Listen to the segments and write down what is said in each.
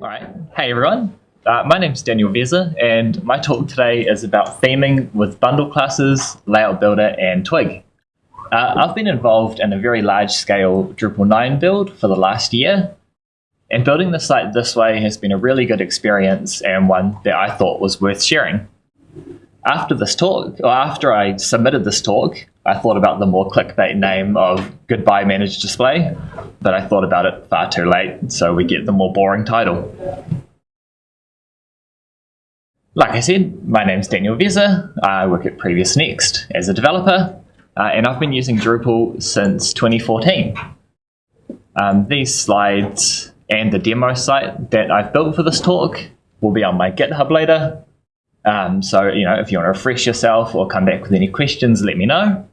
Alright, hey everyone. Uh, my is Daniel Veza and my talk today is about theming with bundle classes, layout builder and Twig. Uh, I've been involved in a very large scale Drupal 9 build for the last year and building the site this way has been a really good experience and one that I thought was worth sharing. After this talk, or after I submitted this talk, I thought about the more clickbait name of Goodbye Managed Display, but I thought about it far too late, so we get the more boring title. Like I said, my name's Daniel Veza. I work at Previous Next as a developer, uh, and I've been using Drupal since 2014. Um, these slides and the demo site that I've built for this talk will be on my GitHub later. Um, so, you know, if you want to refresh yourself or come back with any questions, let me know.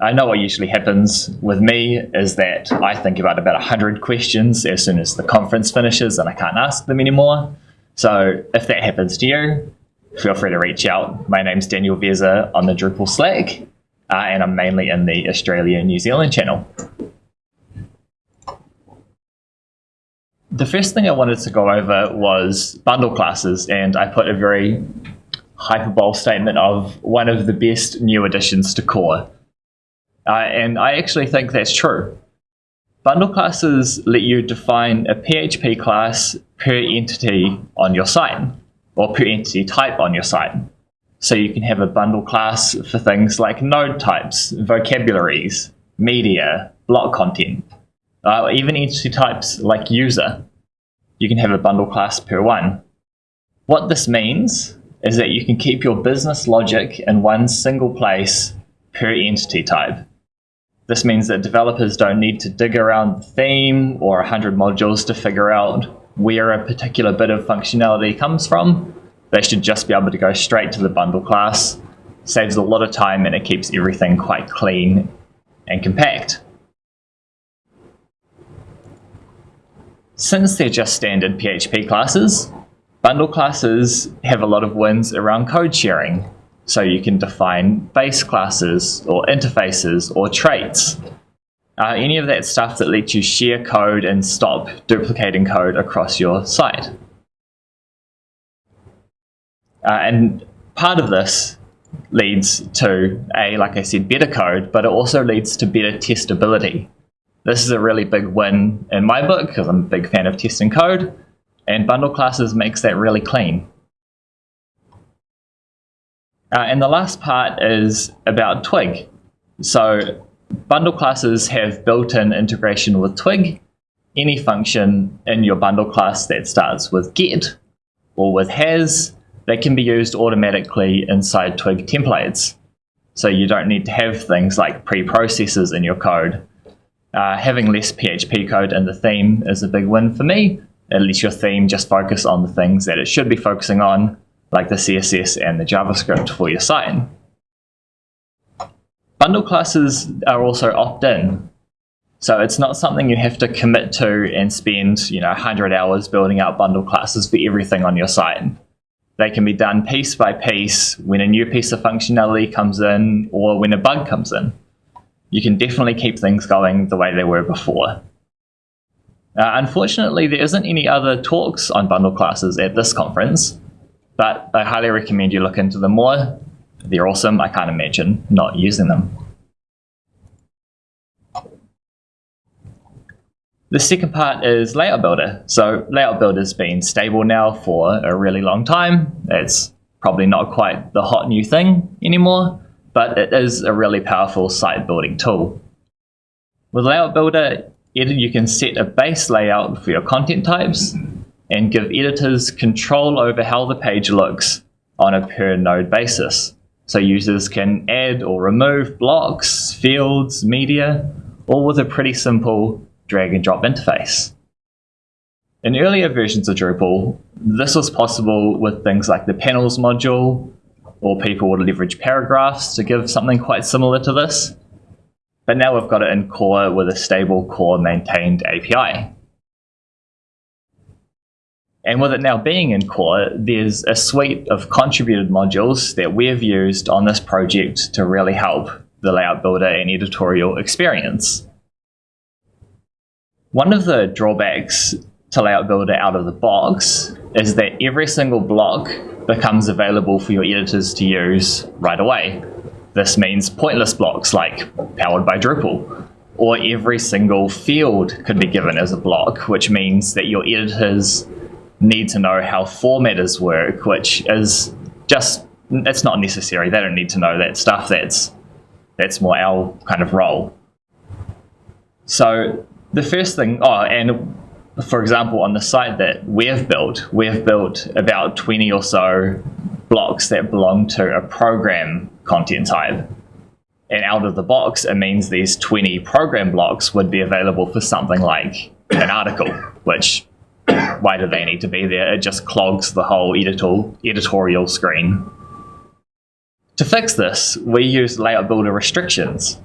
I know what usually happens with me is that I think about about 100 questions as soon as the conference finishes and I can't ask them anymore. So if that happens to you, feel free to reach out. My name's Daniel Veza on the Drupal Slack, uh, and I'm mainly in the Australia New Zealand channel. The first thing I wanted to go over was bundle classes, and I put a very hyperbole statement of one of the best new additions to core. Uh, and I actually think that's true. Bundle classes let you define a PHP class per entity on your site, or per entity type on your site. So you can have a bundle class for things like node types, vocabularies, media, block content, uh, even entity types like user. You can have a bundle class per one. What this means is that you can keep your business logic in one single place per entity type. This means that developers don't need to dig around the theme or 100 modules to figure out where a particular bit of functionality comes from. They should just be able to go straight to the bundle class. Saves a lot of time and it keeps everything quite clean and compact. Since they're just standard PHP classes, bundle classes have a lot of wins around code sharing. So you can define base classes or interfaces or traits. Uh, any of that stuff that lets you share code and stop duplicating code across your site. Uh, and part of this leads to a, like I said, better code, but it also leads to better testability. This is a really big win in my book because I'm a big fan of testing code, and bundle classes makes that really clean. Uh, and the last part is about Twig. So bundle classes have built-in integration with Twig. Any function in your bundle class that starts with get or with has, they can be used automatically inside Twig templates. So you don't need to have things like preprocessors in your code uh, having less PHP code in the theme is a big win for me. At least your theme just focus on the things that it should be focusing on, like the CSS and the JavaScript for your site. Bundle classes are also opt-in. So it's not something you have to commit to and spend, you know, 100 hours building out bundle classes for everything on your site. They can be done piece by piece when a new piece of functionality comes in or when a bug comes in you can definitely keep things going the way they were before. Uh, unfortunately, there isn't any other talks on bundle classes at this conference, but I highly recommend you look into them more. They're awesome. I can't imagine not using them. The second part is Layout Builder. So Layout Builder's been stable now for a really long time. It's probably not quite the hot new thing anymore, but it is a really powerful site building tool. With Layout Builder, you can set a base layout for your content types and give editors control over how the page looks on a per node basis. So users can add or remove blocks, fields, media, all with a pretty simple drag and drop interface. In earlier versions of Drupal, this was possible with things like the panels module or people would leverage paragraphs to give something quite similar to this. But now we've got it in core with a stable core maintained API. And with it now being in core, there's a suite of contributed modules that we've used on this project to really help the layout builder and editorial experience. One of the drawbacks to Layout Builder out of the box is that every single block becomes available for your editors to use right away. This means pointless blocks like powered by Drupal, or every single field could be given as a block, which means that your editors need to know how formatters work, which is just, it's not necessary. They don't need to know that stuff. That's, that's more our kind of role. So the first thing, oh, and for example, on the site that we've built, we've built about 20 or so blocks that belong to a program content type. And out of the box, it means these 20 program blocks would be available for something like an article, which why do they need to be there? It just clogs the whole editorial, editorial screen. To fix this, we use Layout Builder restrictions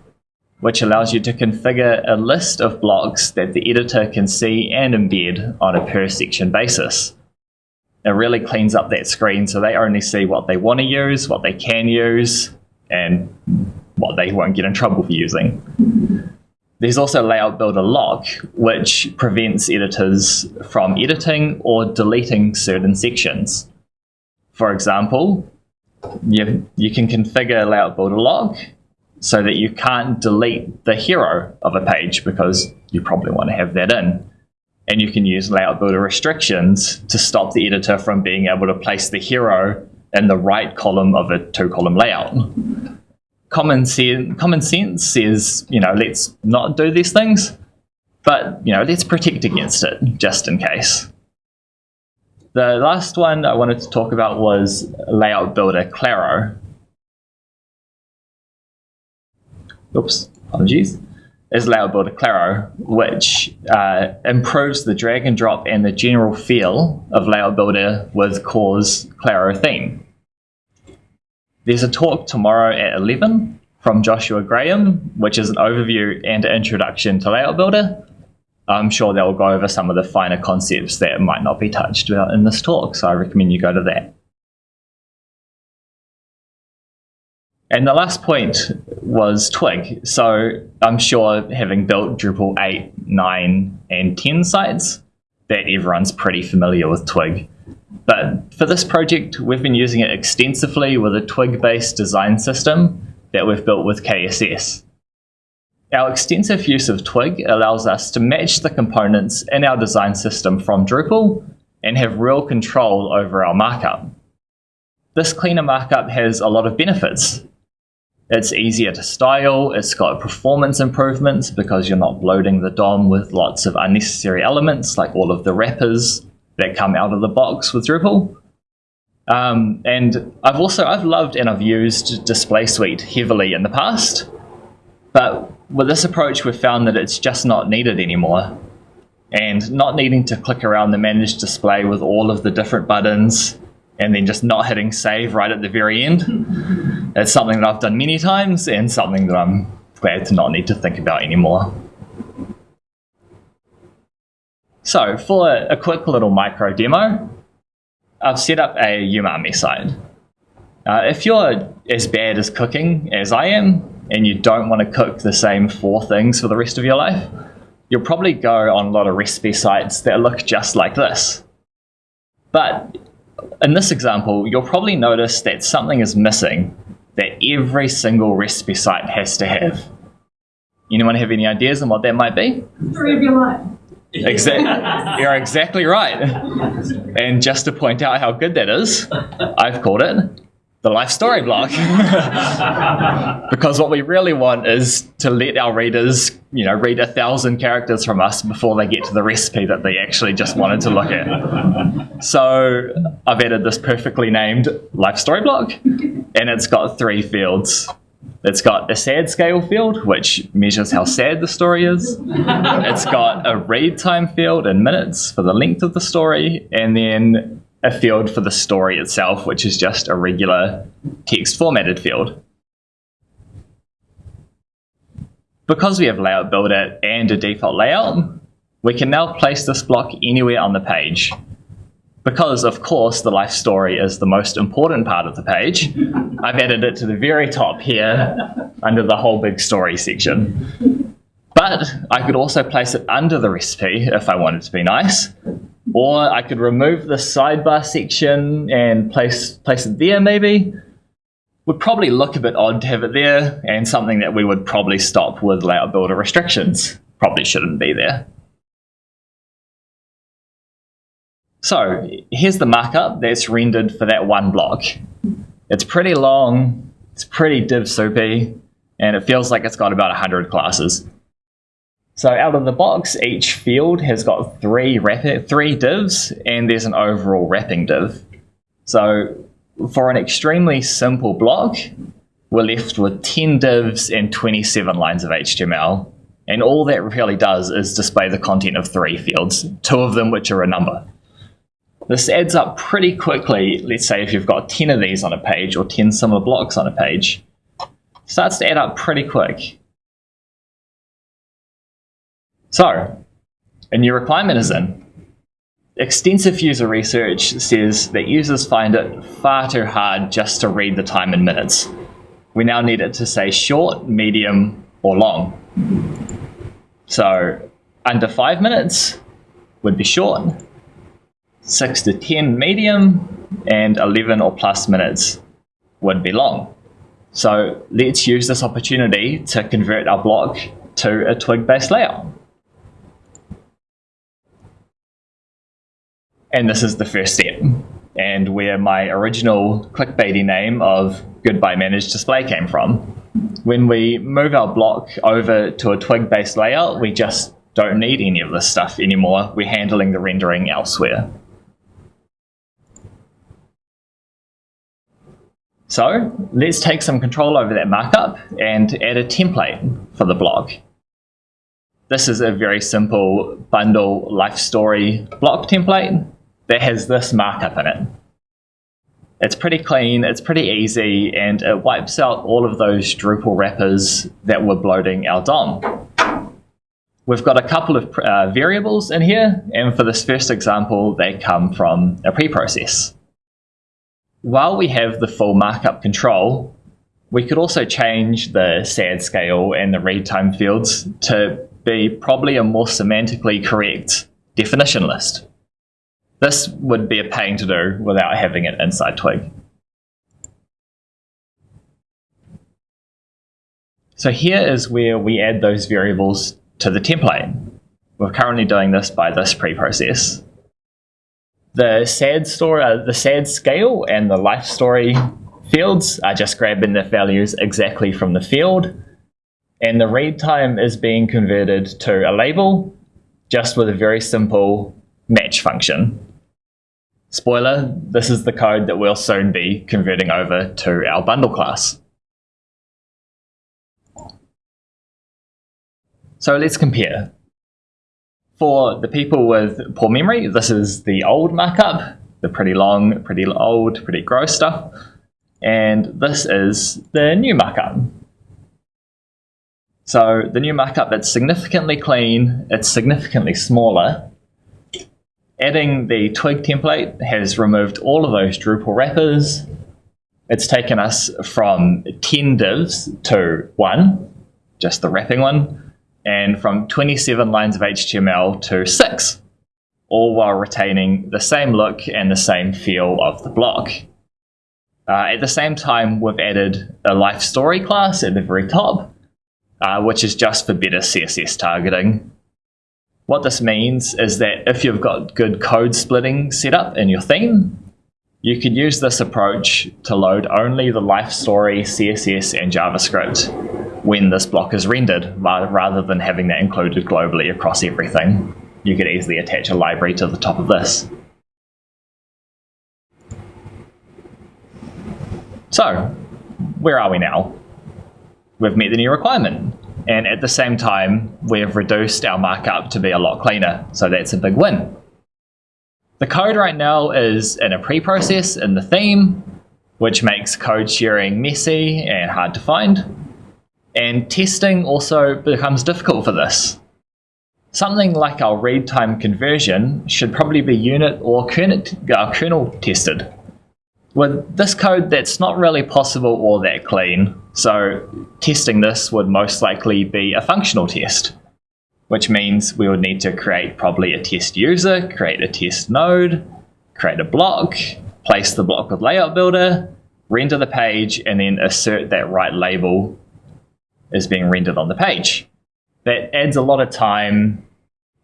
which allows you to configure a list of blocks that the editor can see and embed on a per section basis. It really cleans up that screen so they only see what they want to use, what they can use, and what they won't get in trouble for using. There's also Layout Builder Lock, which prevents editors from editing or deleting certain sections. For example, you, you can configure Layout Builder Lock so that you can't delete the hero of a page because you probably want to have that in. And you can use layout builder restrictions to stop the editor from being able to place the hero in the right column of a two column layout. Common, sen common sense says, you know, let's not do these things, but, you know, let's protect against it just in case. The last one I wanted to talk about was layout builder Claro. Oops, apologies, is Layout Builder Claro, which uh, improves the drag and drop and the general feel of Layout Builder with Core's Claro theme. There's a talk tomorrow at 11 from Joshua Graham, which is an overview and introduction to Layout Builder. I'm sure they'll go over some of the finer concepts that might not be touched about in this talk, so I recommend you go to that. And the last point was Twig. So I'm sure having built Drupal 8, 9, and 10 sites, that everyone's pretty familiar with Twig. But for this project, we've been using it extensively with a Twig-based design system that we've built with KSS. Our extensive use of Twig allows us to match the components in our design system from Drupal and have real control over our markup. This cleaner markup has a lot of benefits, it's easier to style, it's got performance improvements because you're not bloating the DOM with lots of unnecessary elements like all of the wrappers that come out of the box with Drupal. Um, and I've also, I've loved and I've used Display Suite heavily in the past, but with this approach we've found that it's just not needed anymore. And not needing to click around the manage display with all of the different buttons and then just not hitting save right at the very end. It's something that I've done many times and something that I'm glad to not need to think about anymore. So for a quick little micro demo, I've set up a umami site. Uh, if you're as bad as cooking as I am, and you don't want to cook the same four things for the rest of your life, you'll probably go on a lot of recipe sites that look just like this. But in this example, you'll probably notice that something is missing that every single recipe site has to have. Anyone have any ideas on what that might be? Story of your life. Exactly. You're exactly right. And just to point out how good that is, I've called it the life story block. because what we really want is to let our readers, you know, read a thousand characters from us before they get to the recipe that they actually just wanted to look at. So I've added this perfectly named life story block, and it's got three fields. It's got a sad scale field, which measures how sad the story is. It's got a read time field in minutes for the length of the story, and then a field for the story itself, which is just a regular text formatted field. Because we have Layout Builder and a default layout, we can now place this block anywhere on the page. Because, of course, the life story is the most important part of the page, I've added it to the very top here under the whole big story section. But I could also place it under the recipe if I wanted to be nice, Or I could remove the sidebar section and place, place it there maybe. Would probably look a bit odd to have it there and something that we would probably stop with layout builder restrictions. Probably shouldn't be there. So here's the markup that's rendered for that one block. It's pretty long, it's pretty div soupy, and it feels like it's got about 100 classes. So out of the box, each field has got three three divs, and there's an overall wrapping div. So for an extremely simple block, we're left with 10 divs and 27 lines of HTML. And all that really does is display the content of three fields, two of them which are a number. This adds up pretty quickly, let's say if you've got 10 of these on a page or 10 similar blocks on a page. Starts to add up pretty quick. So, a new requirement is in. Extensive user research says that users find it far too hard just to read the time in minutes. We now need it to say short, medium, or long. So, under five minutes would be short, 6 to 10 medium, and 11 or plus minutes would be long. So let's use this opportunity to convert our block to a twig-based layout. And this is the first step, and where my original clickbaity name of Goodbye Managed Display came from. When we move our block over to a twig-based layout, we just don't need any of this stuff anymore. We're handling the rendering elsewhere. So let's take some control over that markup and add a template for the block. This is a very simple bundle life story block template that has this markup in it. It's pretty clean, it's pretty easy, and it wipes out all of those Drupal wrappers that were bloating our DOM. We've got a couple of uh, variables in here, and for this first example, they come from a preprocess while we have the full markup control, we could also change the SAD scale and the read time fields to be probably a more semantically correct definition list. This would be a pain to do without having it inside Twig. So here is where we add those variables to the template. We're currently doing this by this preprocess the sad story, uh, the sad scale and the life story fields are just grabbing the values exactly from the field. And the read time is being converted to a label just with a very simple match function. Spoiler, this is the code that we'll soon be converting over to our bundle class. So let's compare. For the people with poor memory, this is the old markup, the pretty long, pretty old, pretty gross stuff. And this is the new markup. So the new markup, it's significantly clean, it's significantly smaller. Adding the twig template has removed all of those Drupal wrappers. It's taken us from 10 divs to one, just the wrapping one and from 27 lines of HTML to 6, all while retaining the same look and the same feel of the block. Uh, at the same time, we've added a life story class at the very top, uh, which is just for better CSS targeting. What this means is that if you've got good code splitting set up in your theme, you can use this approach to load only the life story, CSS, and JavaScript when this block is rendered, rather than having that included globally across everything. You could easily attach a library to the top of this. So, where are we now? We've met the new requirement, and at the same time, we've reduced our markup to be a lot cleaner, so that's a big win. The code right now is in a pre-process in the theme, which makes code sharing messy and hard to find. And testing also becomes difficult for this. Something like our read time conversion should probably be unit or kernel, uh, tested. With this code, that's not really possible or that clean, so testing this would most likely be a functional test. which means we would need to create probably a test user, create a test node, create a block, place the block with layout builder, render the page, and then assert that right label is being rendered on the page. That adds a lot of time,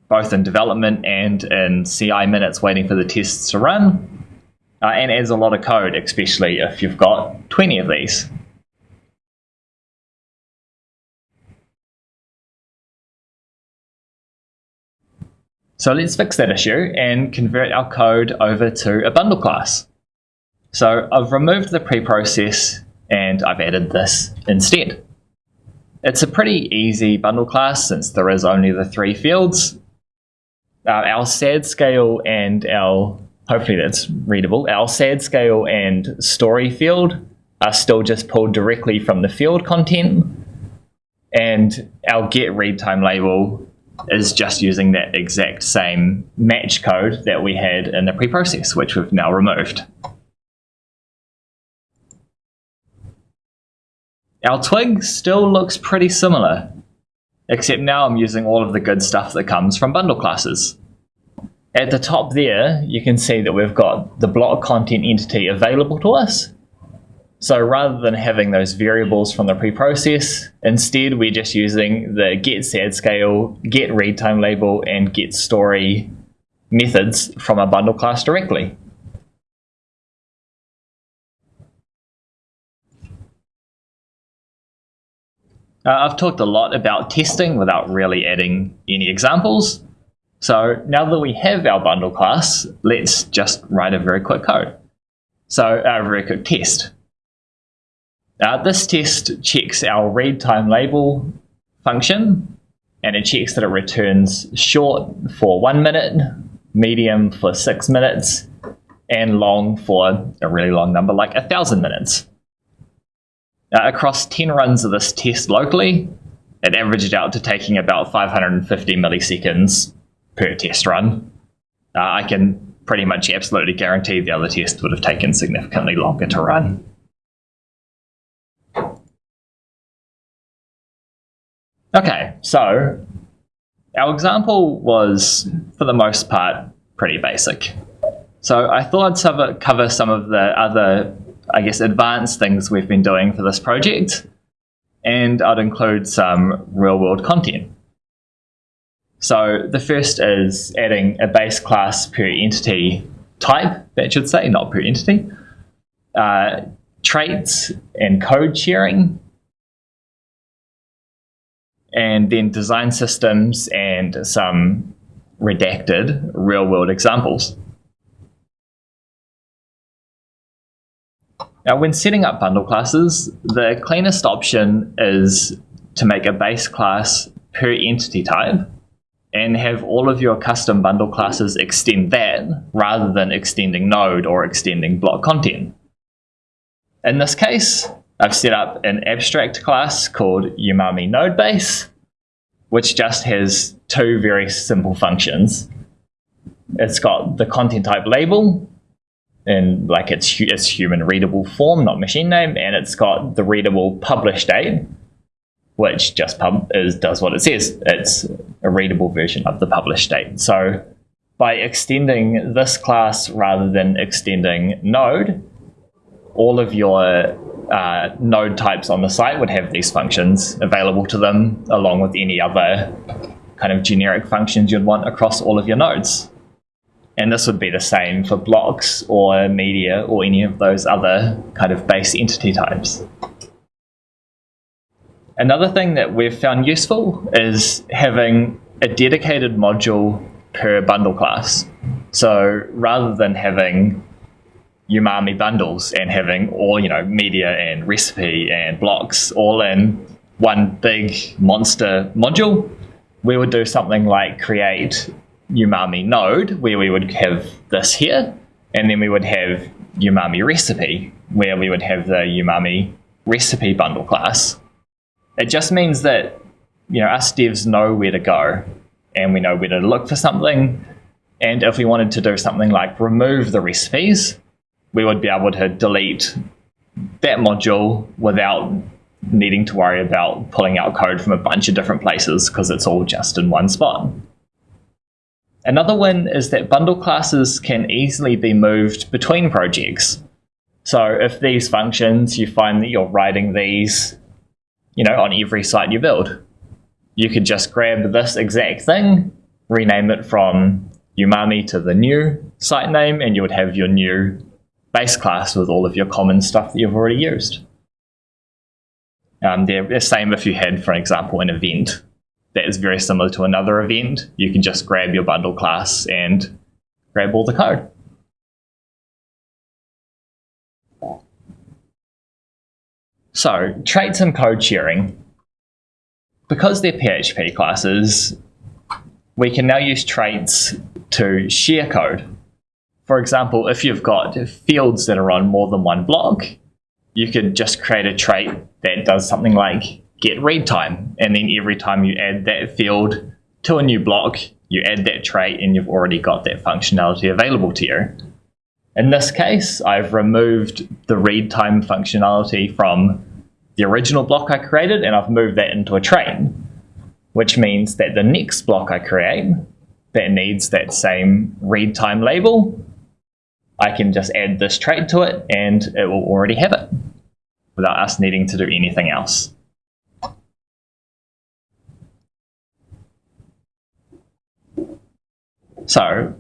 both in development and in CI minutes waiting for the tests to run, uh, and adds a lot of code, especially if you've got 20 of these. So let's fix that issue and convert our code over to a bundle class. So I've removed the preprocess and I've added this instead. It's a pretty easy bundle class since there is only the three fields. Uh, our SAD scale and our, hopefully that's readable, our SAD scale and story field are still just pulled directly from the field content. And our get read time label is just using that exact same match code that we had in the preprocess, which we've now removed. Our twig still looks pretty similar, except now I'm using all of the good stuff that comes from bundle classes. At the top there, you can see that we've got the block content entity available to us, so rather than having those variables from the preprocess, instead we're just using the get sad scale, get read time label, and get story methods from a bundle class directly. Uh, I've talked a lot about testing without really adding any examples. So now that we have our bundle class, let's just write a very quick code. So a very quick test. Uh, this test checks our read time label function and it checks that it returns short for one minute, medium for six minutes, and long for a really long number like a thousand minutes. Uh, across 10 runs of this test locally, it averaged out to taking about 550 milliseconds per test run. Uh, I can pretty much absolutely guarantee the other test would have taken significantly longer to run. Okay, so our example was, for the most part, pretty basic. So I thought I'd cover some of the other, I guess, advanced things we've been doing for this project, and I'd include some real-world content. So the first is adding a base class per entity type, that should say, not per entity, uh, traits and code sharing, and then design systems and some redacted real world examples. Now, when setting up bundle classes, the cleanest option is to make a base class per entity type and have all of your custom bundle classes extend that rather than extending node or extending block content. In this case, I've set up an abstract class called Umami Node Base, which just has two very simple functions. It's got the content type label in like its, its human readable form, not machine name, and it's got the readable publish date, which just pub is does what it says. It's a readable version of the publish date. So by extending this class rather than extending node, all of your uh, node types on the site would have these functions available to them along with any other kind of generic functions you'd want across all of your nodes. And this would be the same for blocks or media or any of those other kind of base entity types. Another thing that we've found useful is having a dedicated module per bundle class. So rather than having umami bundles and having all you know media and recipe and blocks all in one big monster module we would do something like create umami node where we would have this here and then we would have umami recipe where we would have the umami recipe bundle class it just means that you know us devs know where to go and we know where to look for something and if we wanted to do something like remove the recipes we would be able to delete that module without needing to worry about pulling out code from a bunch of different places because it's all just in one spot. Another win is that bundle classes can easily be moved between projects. So if these functions, you find that you're writing these, you know, on every site you build, you could just grab this exact thing, rename it from Umami to the new site name, and you would have your new base class with all of your common stuff that you've already used. Um, the same if you had, for example, an event that is very similar to another event. You can just grab your bundle class and grab all the code. So, traits and code sharing. Because they're PHP classes, we can now use traits to share code. For example, if you've got fields that are on more than one block, you could just create a trait that does something like get read time. And then every time you add that field to a new block, you add that trait and you've already got that functionality available to you. In this case, I've removed the read time functionality from the original block I created and I've moved that into a trait, which means that the next block I create that needs that same read time label I can just add this trait to it and it will already have it without us needing to do anything else. So,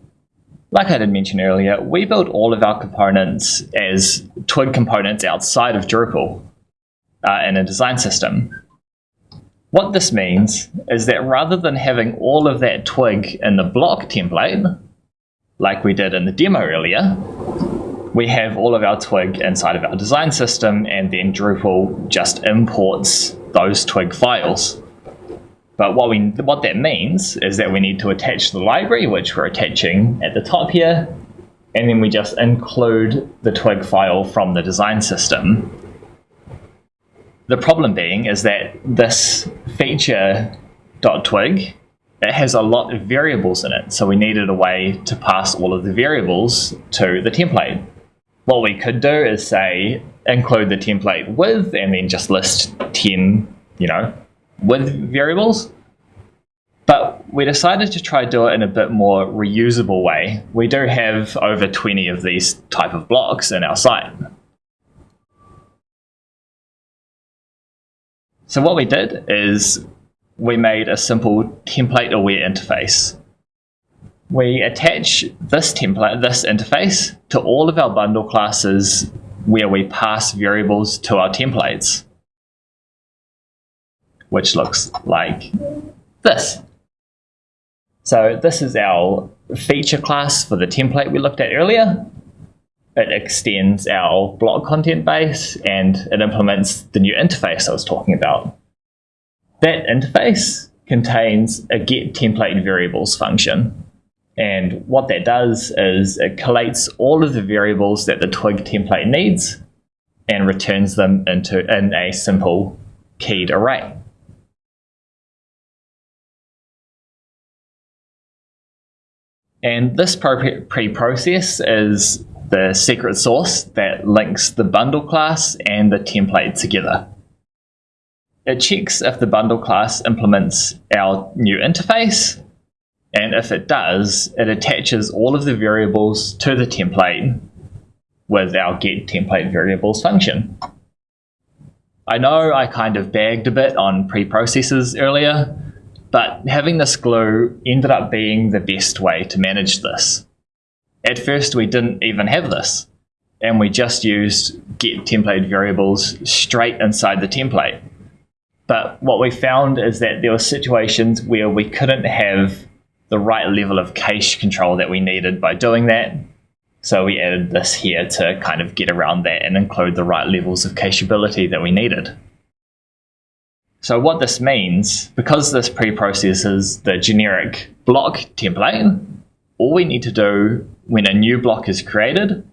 like I did mention earlier, we build all of our components as Twig components outside of Drupal uh, in a design system. What this means is that rather than having all of that Twig in the block template, like we did in the demo earlier, we have all of our twig inside of our design system and then Drupal just imports those twig files. But what, we, what that means is that we need to attach the library, which we're attaching at the top here, and then we just include the twig file from the design system. The problem being is that this feature.twig it has a lot of variables in it, so we needed a way to pass all of the variables to the template. What we could do is say include the template with and then just list 10, you know, with variables. But we decided to try do it in a bit more reusable way. We do have over 20 of these type of blocks in our site. So what we did is we made a simple template aware interface. We attach this template, this interface, to all of our bundle classes where we pass variables to our templates, which looks like this. So this is our feature class for the template we looked at earlier. It extends our block content base and it implements the new interface I was talking about. That interface contains a get template variables function. And what that does is it collates all of the variables that the twig template needs and returns them into in a simple keyed array. And this pre-process is the secret sauce that links the bundle class and the template together. It checks if the bundle class implements our new interface, and if it does, it attaches all of the variables to the template with our get template variables function. I know I kind of bagged a bit on pre-processes earlier, but having this glue ended up being the best way to manage this. At first we didn't even have this, and we just used get template variables straight inside the template. But what we found is that there were situations where we couldn't have the right level of cache control that we needed by doing that. So we added this here to kind of get around that and include the right levels of cacheability that we needed. So what this means, because this pre-processes the generic block template, all we need to do when a new block is created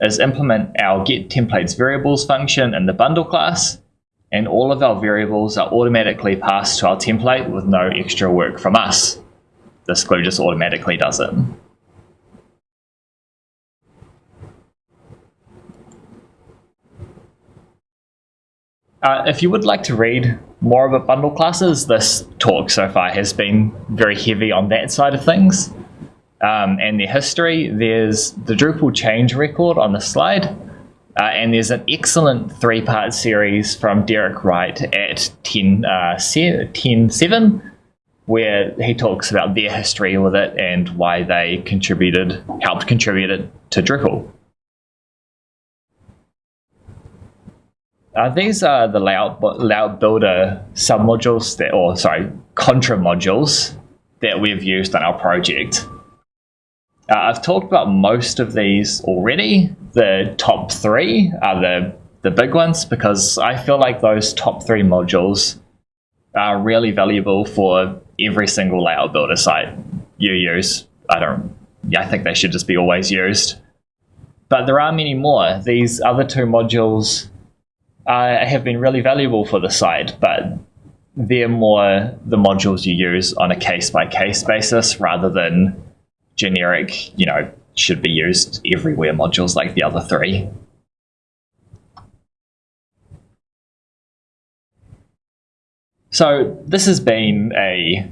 is implement our get templates variables function in the bundle class and all of our variables are automatically passed to our template with no extra work from us. This glue just automatically does it. Uh, if you would like to read more about bundle classes, this talk so far has been very heavy on that side of things. Um, and their history, there's the Drupal change record on the slide, uh, and there's an excellent three part series from Derek Wright at 10, uh, 10 7 where he talks about their history with it and why they contributed, helped contribute it to Drupal. Uh, these are the layout, layout builder submodules that, or sorry, contrib modules that we've used on our project. Uh, I've talked about most of these already. The top three are the, the big ones because I feel like those top three modules are really valuable for every single layout builder site you use. I don't, yeah, I think they should just be always used. But there are many more. These other two modules uh, have been really valuable for the site, but they're more the modules you use on a case by case basis rather than generic, you know, should be used everywhere modules like the other three. So this has been a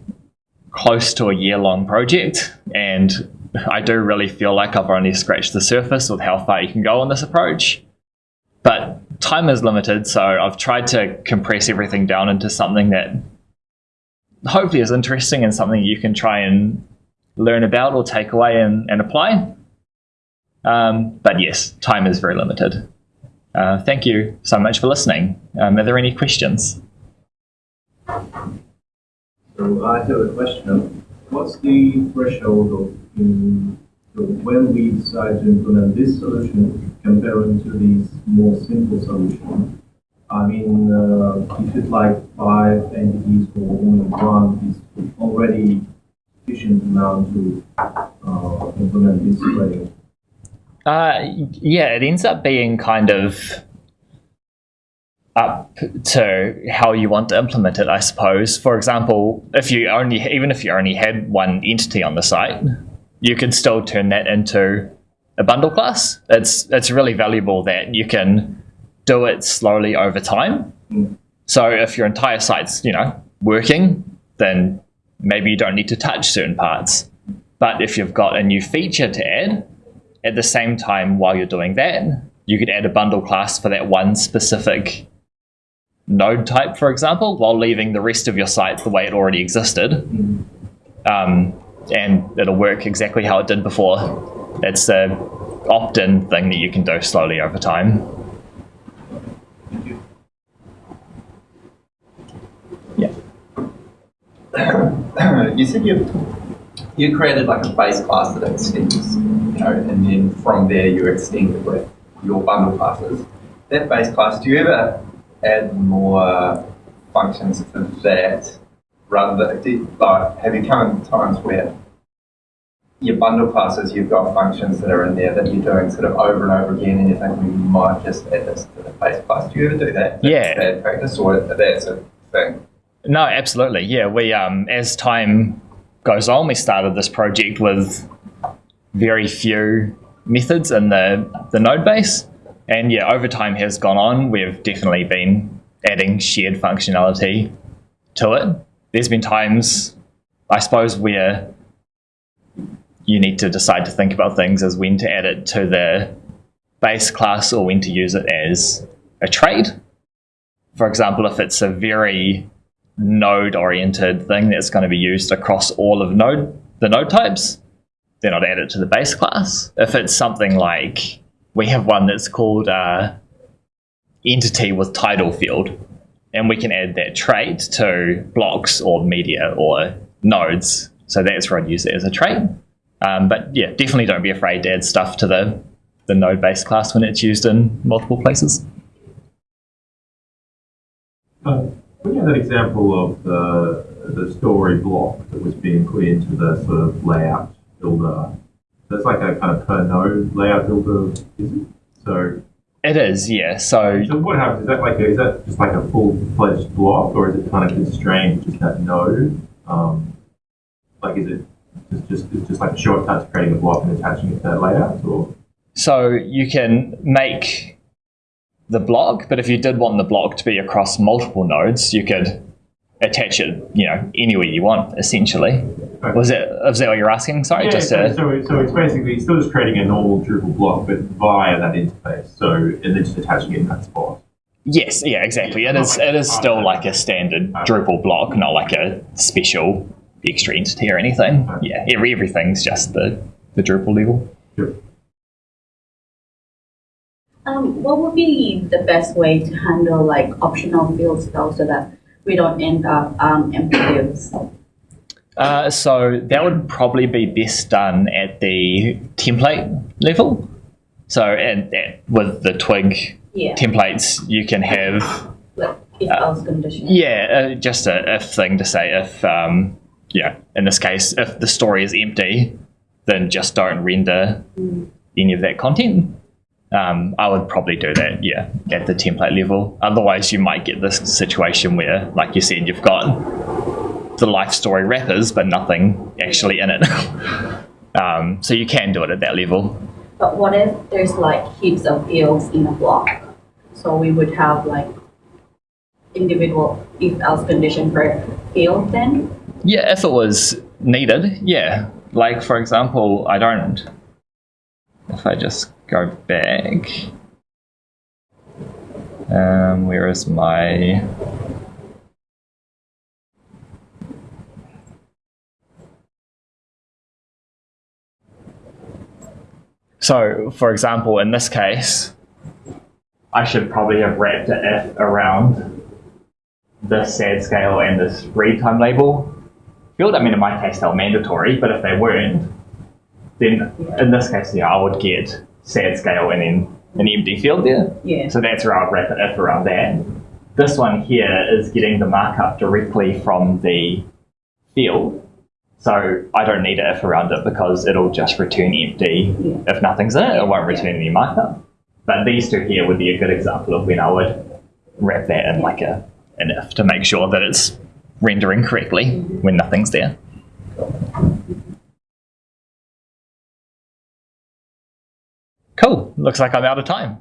close to a year long project and I do really feel like I've only scratched the surface with how far you can go on this approach. But time is limited, so I've tried to compress everything down into something that hopefully is interesting and something you can try and learn about or take away and, and apply. Um, but yes, time is very limited. Uh, thank you so much for listening. Um, are there any questions? So I have a question. What's the threshold of so when we decide to implement this solution comparing to these more simple solutions? I mean, uh, if it's like five entities or only one is already sufficient amount to uh, implement this way? Uh, yeah, it ends up being kind of up to how you want to implement it, I suppose. For example, if you only even if you only had one entity on the site, you can still turn that into a bundle class. It's it's really valuable that you can do it slowly over time. So if your entire site's, you know, working, then maybe you don't need to touch certain parts. But if you've got a new feature to add, at the same time while you're doing that, you could add a bundle class for that one specific node type, for example, while leaving the rest of your site the way it already existed. Um, and it'll work exactly how it did before. It's a opt-in thing that you can do slowly over time. Yeah. you said you you created like a base class that extends, you know, and then from there you extend it with your bundle classes. That base class, do you ever add more functions to that rather than, like, have you come in times where your bundle classes, you've got functions that are in there that you're doing sort of over and over again, and you think we might just add this to the base class. Do you ever do that? Yeah. Bad practice, or that's a thing? No, absolutely. Yeah, we um, as time goes on, we started this project with very few methods in the the node base, and yeah, over time has gone on. We've definitely been adding shared functionality to it. There's been times, I suppose, where you need to decide to think about things as when to add it to the base class or when to use it as a trait. For example, if it's a very node oriented thing that's going to be used across all of node the node types, then I'd add it to the base class. If it's something like we have one that's called uh, entity with title field, and we can add that trait to blocks or media or nodes. So that's where I'd use it as a trait. Um, but yeah, definitely don't be afraid to add stuff to the, the node base class when it's used in multiple places. Uh, you had that example of the, the story block that was being put into the sort of layout builder, that's like a kind of per node layout builder, is it? So it is, yeah. So, so what happens? Is that like a, is that just like a full fledged block, or is it kind of constrained to just that node? Um, like, is it just just just like a shortcut to creating a block and attaching it to that layout, or? So you can make the block, but if you did want the block to be across multiple nodes, you could attach it, you know, anywhere you want, essentially. Right. Was it, was that what you're asking? Sorry, Yeah, just so, to, so, so it's basically still just creating a normal Drupal block, but via that interface. So and then just attaching it in that spot. yes, yeah, exactly. It is, it is still like a standard Drupal block, not like a special extra entity or anything. Yeah, every, everything's just the, the Drupal level. Sure. Um, what would be the best way to handle like optional fields though, so that we don't end up um, empty fields? Uh, so that would probably be best done at the template level. So and, and with the twig Yeah, templates, you can have like if else condition. yeah, uh, just a if thing to say if um, yeah, in this case, if the story is empty, then just don't render any of that content. Um, I would probably do that, yeah, at the template level. Otherwise, you might get this situation where, like you said, you've got the life story wrappers, but nothing actually in it. um, so you can do it at that level. But what if there's like heaps of fields in a block? So we would have like individual if else condition per field then? Yeah, if it was needed, yeah. Like for example, I don't. If I just go back, um, where is my? So, for example, in this case, I should probably have wrapped an if around this sad scale and this read time label field. I mean, in my case, they're mandatory, but if they weren't, then in this case, yeah, I would get sad scale and then an empty field there. Yeah. So that's where I'd wrap it if around that. This one here is getting the markup directly from the field. So I don't need a if around it because it'll just return empty Yeah. if nothing's in it. It won't Yeah. return any markup. But these two here would be a good example of when I would wrap that in like a an if to make sure that it's rendering correctly mm-hmm. when nothing's there. Cool. Looks like I'm out of time.